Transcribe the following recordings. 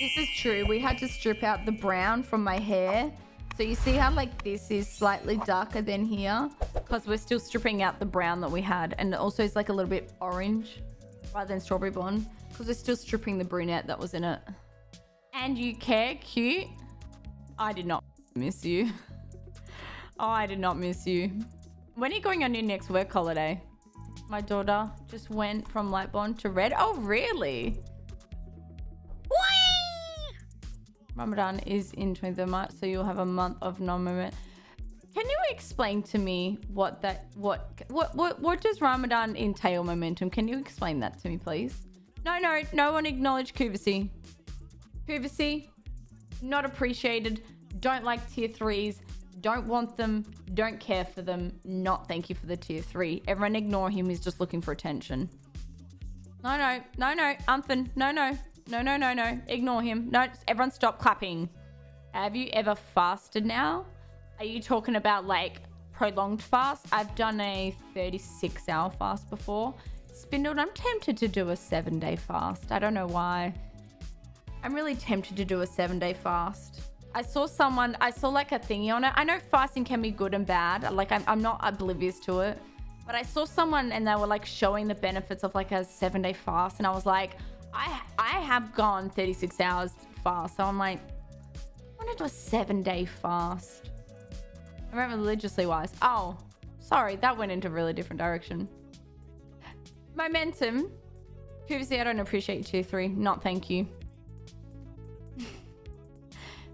This is true. We had to strip out the brown from my hair. So you see how like this is slightly darker than here? Because we're still stripping out the brown that we had. And also it's like a little bit orange rather than strawberry blonde. Because we're still stripping the brunette that was in it. And you care, cute. I did not miss you. oh, I did not miss you. When are you going on your next work holiday? My daughter just went from light blonde to red. Oh, really? Ramadan is in 23rd March, so you'll have a month of non-movement. Can you explain to me what that what what what what does Ramadan entail momentum? Can you explain that to me, please? No, no, no one acknowledge Kuvasi. Kuvasi, not appreciated. Don't like tier threes. Don't want them. Don't care for them. Not thank you for the tier three. Everyone ignore him. He's just looking for attention. No, no, no, no, Unthan. No, no, no, no, no, no. Ignore him. No, everyone stop clapping. Have you ever fasted now? Are you talking about like prolonged fast? I've done a 36 hour fast before. Spindled, I'm tempted to do a seven day fast. I don't know why. I'm really tempted to do a seven day fast. I saw someone, I saw like a thingy on it. I know fasting can be good and bad. Like I'm, I'm not oblivious to it. But I saw someone and they were like showing the benefits of like a seven day fast. And I was like, I I have gone 36 hours fast, so I'm like, I want to do a seven day fast. I remember religiously wise. Oh, sorry, that went into a really different direction. Momentum. Previously, I don't appreciate two, three. Not thank you.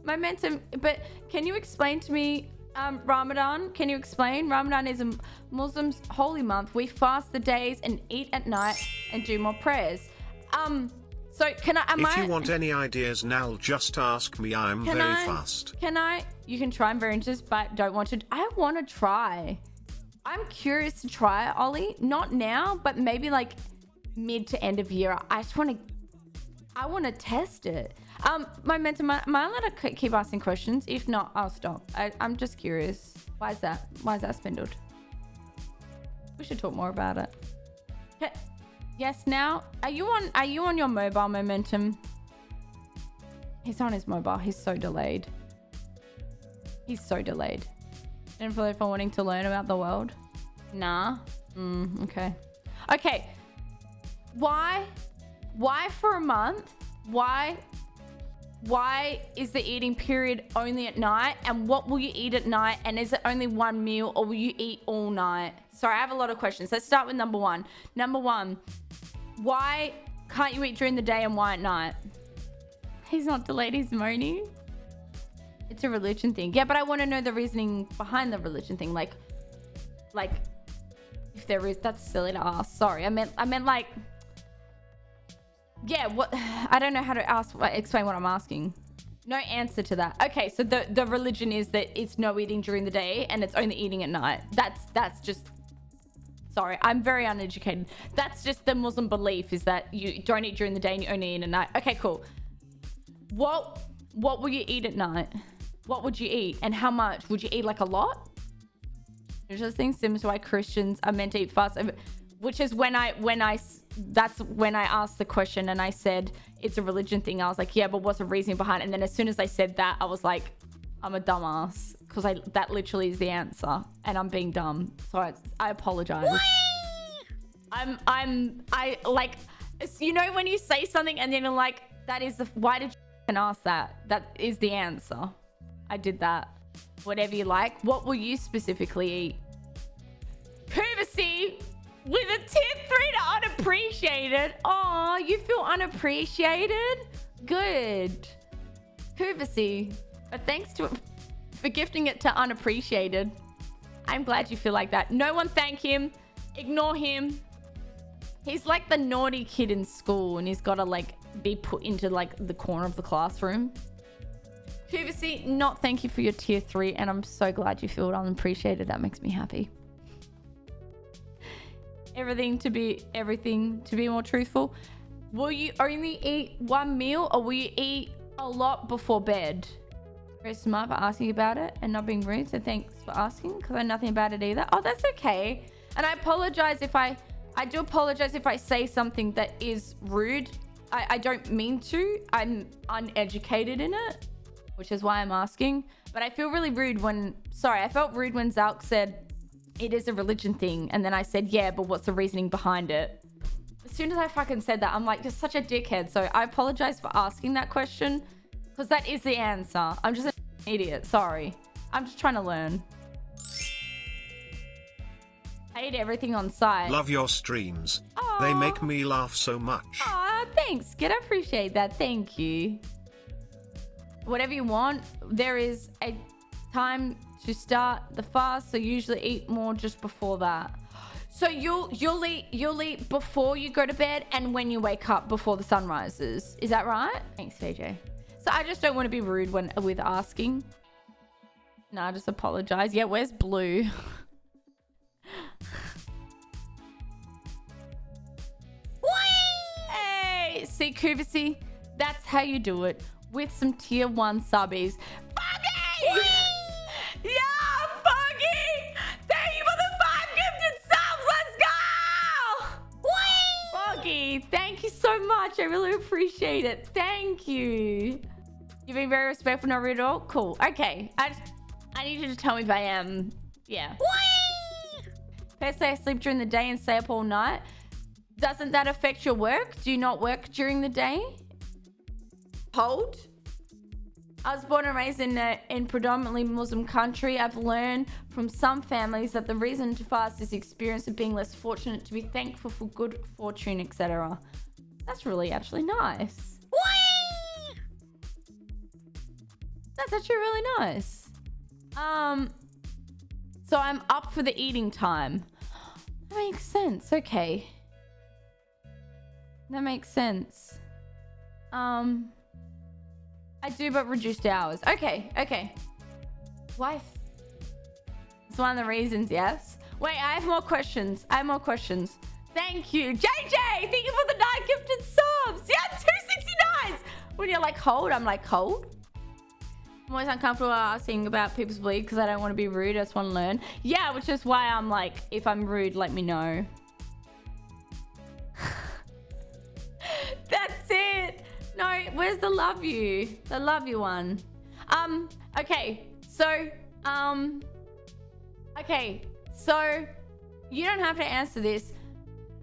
Momentum, but can you explain to me um, Ramadan? Can you explain? Ramadan is a Muslim's holy month. We fast the days and eat at night and do more prayers. Um, so can I? Am if I, you want any ideas now, just ask me. I'm very I, fast. Can I? You can try. I'm very interested, but don't want to. I want to try. I'm curious to try Ollie. Not now, but maybe like mid to end of year. I just want to. I want to test it. Um, momentum. Am I allowed to keep asking questions? If not, I'll stop. I, I'm just curious. Why is that? Why is that spindled? We should talk more about it. Okay. Yes, now are you on are you on your mobile momentum? He's on his mobile. He's so delayed. He's so delayed. And for for wanting to learn about the world? Nah. Mm, okay. Okay. Why why for a month? Why why is the eating period only at night? And what will you eat at night? And is it only one meal or will you eat all night? Sorry i have a lot of questions. Let's start with number one. Number one why can't you eat during the day and why at night? He's not delayed he's moaning it's a religion thing. Yeah but i want to know the reasoning behind the religion thing. Like like if there is that's silly to ask. Sorry i meant i meant like yeah, what I don't know how to ask explain what I'm asking. No answer to that. Okay, so the the religion is that it's no eating during the day and it's only eating at night. That's that's just sorry, I'm very uneducated. That's just the Muslim belief is that you don't eat during the day and you only eat at night. Okay, cool. What what will you eat at night? What would you eat and how much? Would you eat like a lot? there's just things similar to why Christians are meant to eat fast, which is when I when I that's when I asked the question and I said it's a religion thing. I was like, yeah, but what's the reasoning behind it? And then as soon as I said that, I was like, I'm a dumbass because I that literally is the answer, and I'm being dumb. So I, I apologize. I'm I'm I like you know when you say something and then you're like that is the why did you ask that? That is the answer. I did that. Whatever you like. What will you specifically eat? Privacy with a tier three to unappreciated. Oh, you feel unappreciated? Good. Privacy. But thanks to for gifting it to unappreciated. I'm glad you feel like that. No one thank him. Ignore him. He's like the naughty kid in school and he's got to like be put into like the corner of the classroom. Privacy, not thank you for your tier three. And I'm so glad you feel unappreciated. That makes me happy everything to be everything to be more truthful. Will you only eat one meal or will you eat a lot before bed? Very smart for asking about it and not being rude? So thanks for asking because i know nothing about it either. Oh that's okay. And i apologize if i i do apologize if i say something that is rude. I, I don't mean to. I'm uneducated in it, which is why I'm asking. But I feel really rude when, sorry, I felt rude when Zalk said it is a religion thing. And then I said, yeah, but what's the reasoning behind it? As soon as I fucking said that, I'm like, you're such a dickhead. So I apologize for asking that question because that is the answer. I'm just an idiot. Sorry. I'm just trying to learn. I hate everything on site. Love your streams. They make me laugh so much. Aw, thanks, Get I appreciate that. Thank you. Whatever you want, there is a time to start the fast, so usually eat more just before that. So you'll you'll eat you'll eat before you go to bed and when you wake up before the sun rises. Is that right? Thanks, JJ. So I just don't want to be rude when with asking. No, I just apologize. Yeah, where's blue? Hey, see, Kuvasi, that's how you do it with some tier one subbies. Thank you so much. I really appreciate it. Thank you. You've been very respectful, not rude at all. Cool. Okay, I just, I need you to tell me if I am. Yeah. Let's say I sleep during the day and stay up all night. Doesn't that affect your work? Do you not work during the day? Hold. I was born and raised in a in predominantly Muslim country. I've learned from some families that the reason to fast is the experience of being less fortunate, to be thankful for good fortune, etc. That's really actually nice. That's actually really nice. Um, so I'm up for the eating time. That makes sense. Okay. That makes sense. Um, I do, but reduced hours. Okay, okay. Wife. It's one of the reasons, yes. Wait, I have more questions. I have more questions. Thank you. JJ, thank you for the nine gifted subs. Yeah, 269s. When you're like cold, I'm like cold. I'm always uncomfortable asking about people's bleed because I don't want to be rude. I just want to learn. Yeah, which is why I'm like, if I'm rude, let me know. Where's the love you? The love you one. Um, okay. So, um, okay. So, you don't have to answer this.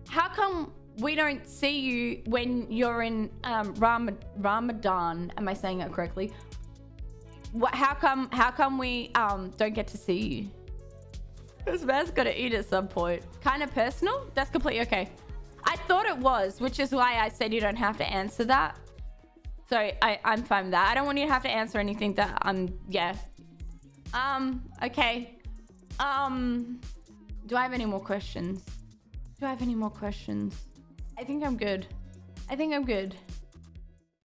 How come we don't see you when you're in um, Ram- Ramadan? Am I saying it correctly? What? How come? How come we um don't get to see you? This man's gotta eat at some point. Kind of personal? That's completely okay. I thought it was, which is why I said you don't have to answer that. So I, I'm fine with that. I don't want you to have to answer anything that I'm, yeah. Um, okay. Um, do I have any more questions? Do I have any more questions? I think I'm good. I think I'm good.